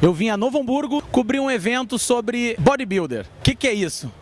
Eu vim a Novo Hamburgo cobrir um evento sobre bodybuilder. O que, que é isso?